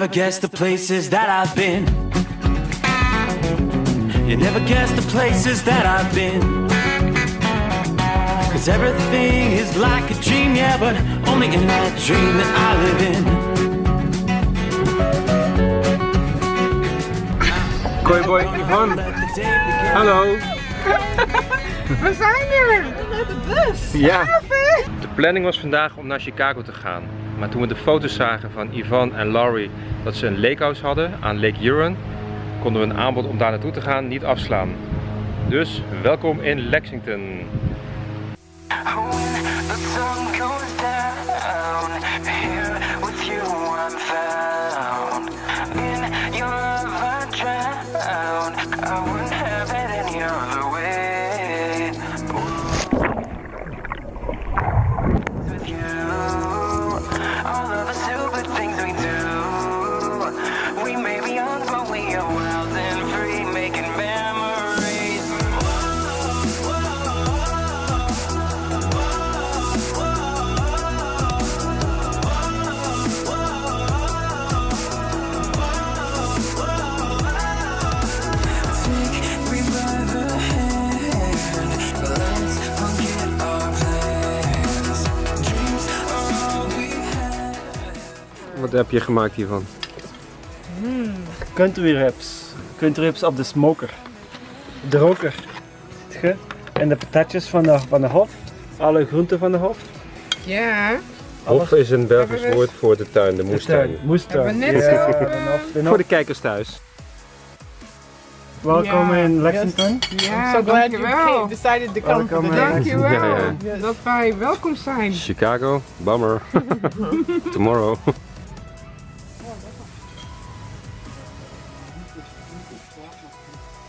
never guess the places that I've been. You never guess the places that I've been. Cause everything is like a dream, yeah, but only in that dream that I live in. Koi boy Yvonne, hallo. We zijn er! Met de bus! Ja. De planning was vandaag om naar Chicago te gaan. Maar toen we de foto's zagen van Yvonne en Laurie dat ze een lakehouse hadden aan Lake Huron, konden we een aanbod om daar naartoe te gaan niet afslaan. Dus welkom in Lexington. silver Wat heb je gemaakt hiervan? country rips. Country rips op de smoker. De roker. En de patatjes van de, van de hof. Alle groenten van de hof. Ja, Hof is een Belgisch we- woord voor de tuin, de moestuin. Moestuin. Moestuin. Hebben we net Ja, zo, de eh, de Voor de kijkers thuis. Welkom in Lexington. ja, so glad you came, decided to come Welcome, the uh, day. Dankjewel Ja, ja. dat wij welkom zijn. Chicago, bummer. Tomorrow. Gracias.